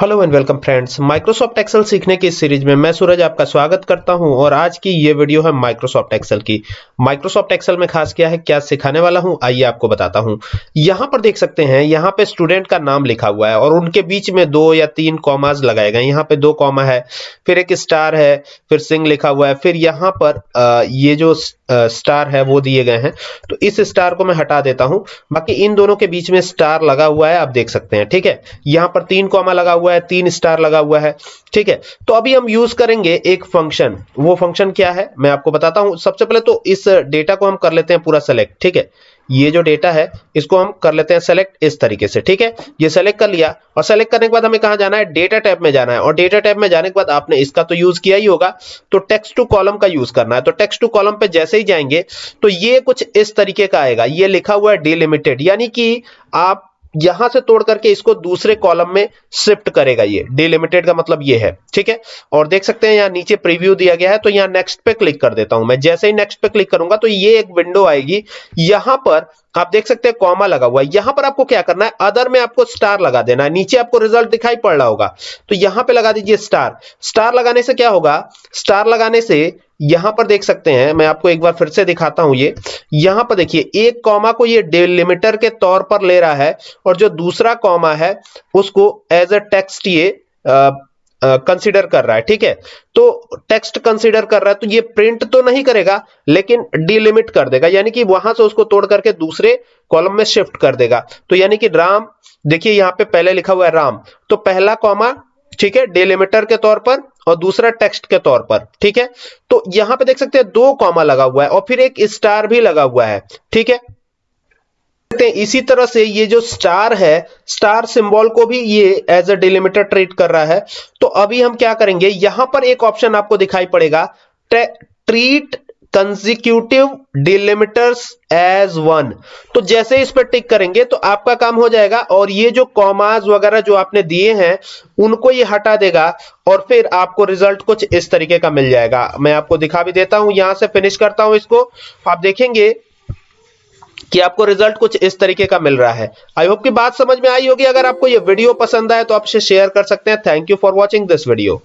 Hello and welcome friends Microsoft Excel सीखने की series में मैं सूरज आपका स्वागत करता हूँ और आज की ये वीडियो है माइक्रोसॉफ्ट एक्सेल की। माइक्रोसॉफ्ट एक्सेल में खास क्या है, क्या सिखाने वाला हूँ, आइए आपको बताता हूँ। यहाँ पर देख सकते हैं, यहाँ पे स्टूडेंट का नाम लिखा हुआ है और उनके बीच में दो या तीन कॉमाज लगाए गए यहाँ पे दो कॉमा है, फिर एक स्टार है, फिर सिंह लिखा हुआ है, फिर यहाँ पर ये जो स्टार है, वो दिए गए हैं। तो इस स्टार को मैं हटा देता हूँ। बाकी इन दोनों के बीच में स्टार लगा हुआ है, आप देख सकते हैं, ठीक है? यहाँ पर तीन कॉमा लगा हुआ है, तीन स्टार लगा हुआ है, ठीक है? तो अभी हम यूज़ करेंगे एक फ़ंक्शन वो फ़ंक्शन क्या है? मैं आपको बताता हूँ। सबसे पहले तो इस डेटा को हम कर लेते हैं पूरा सेलेक्ट ठीक है? ये जो डेटा है, इसको हम कर लेते हैं सेलेक्ट इस तरीके से, ठीक है? ये सेलेक्ट कर लिया और सेलेक्ट करने के बाद हमें कहा जाना है? डेटा टैब में जाना है और डेटा टैब में जाने के बाद आपने इसका तो यूज़ किया ही होगा तो टेक्स्ट टू कॉलम का यूज़ करना है। तो टेक्स्ट टू कॉलम पे जैसे ही जाएँगे तो ये कुछ इस तरीके का आएगा। ये लिखा हुआ है डिलिमिटेड यानी कि आप यहाँ से तोड़ करके इसको दूसरे कॉलम में शिफ्ट करेगा ये। डिलिमिटेड का मतलब ये है, ठीक है? और देख सकते हैं यहाँ नीचे प्रीव्यू दिया गया है तो यहाँ नेक्स्ट पे क्लिक कर देता हूँ मैं। जैसे ही नेक्स्ट पे क्लिक करूँगा तो ये एक विंडो आएगी। यहाँ पर आप देख सकते हैं कॉमा लगा हुआ है। यहाँ पर आपको क्या करना है? अदर में आपको स्टार लगा देना है। नीचे आपको रिज़ल्ट दिखाई पड़ रहा होगा। तो यहाँ पे लगा दीजिए स्टार स्टार लगाने से क्या होगा? स्टार लगाने से यहाँ पर देख सकते हैं, मैं आपको एक बार फिर से दिखाता हूँ ये। यहाँ पर देखिए, एक कॉमा को ये डिलिमिटर के तौर पर ले रहा है और जो दूसरा कॉमा है, उसको एज अ टेक्स्ट ये कंसीडर कर रहा है, ठीक है? तो टेक्स्ट कंसीडर कर रहा है तो ये प्रिंट तो नहीं करेगा, लेकिन डिलिमिट कर देगा, यानी कि वहाँ से उसको तोड़ करके दूसरे कॉलम में शिफ्ट कर देगा। तो यानी कि राम, देखिए यहाँ पे पहले लिखा हुआ है राम तो पहला कॉमा, ठीक है डिलिमिटर के तौर पर और दूसरा टेक्स्ट के तौर पर, ठीक है? तो यहाँ पे देख सकते हैं दो कॉमा लगा हुआ है और फिर एक स्टार भी लगा हुआ है, ठीक है? इसी तरह से ये जो स्टार है स्टार सिंबल को भी ये एज अ डिलिमिटर ट्रीट कर रहा है। तो अभी हम क्या करेंगे, यहाँ पर एक ऑप्शन आपको दिखाई पड़ेगा treat consecutive delimiters as one तो जैसे इस पर टिक करेंगे तो आपका काम हो जाएगा और ये जो कॉमाज वगैरह जो आपने दिए हैं, उनको ये हटा देगा और फिर आपको रिज़ल्ट कुछ इस तरीके का मिल जाएगा। मैं आपको दिखा भी देता हूँ, यहाँ से फिनिश करता हूँ इसको। आप देखेंगे कि आपको रिज़ल्ट कुछ इस तरीके का मिल रहा है। आई होप की बात समझ में आई होगी। अगर आपको ये वीडियो पसंद आए तो आप शेयर कर सकते हैं। Thank you for watching this video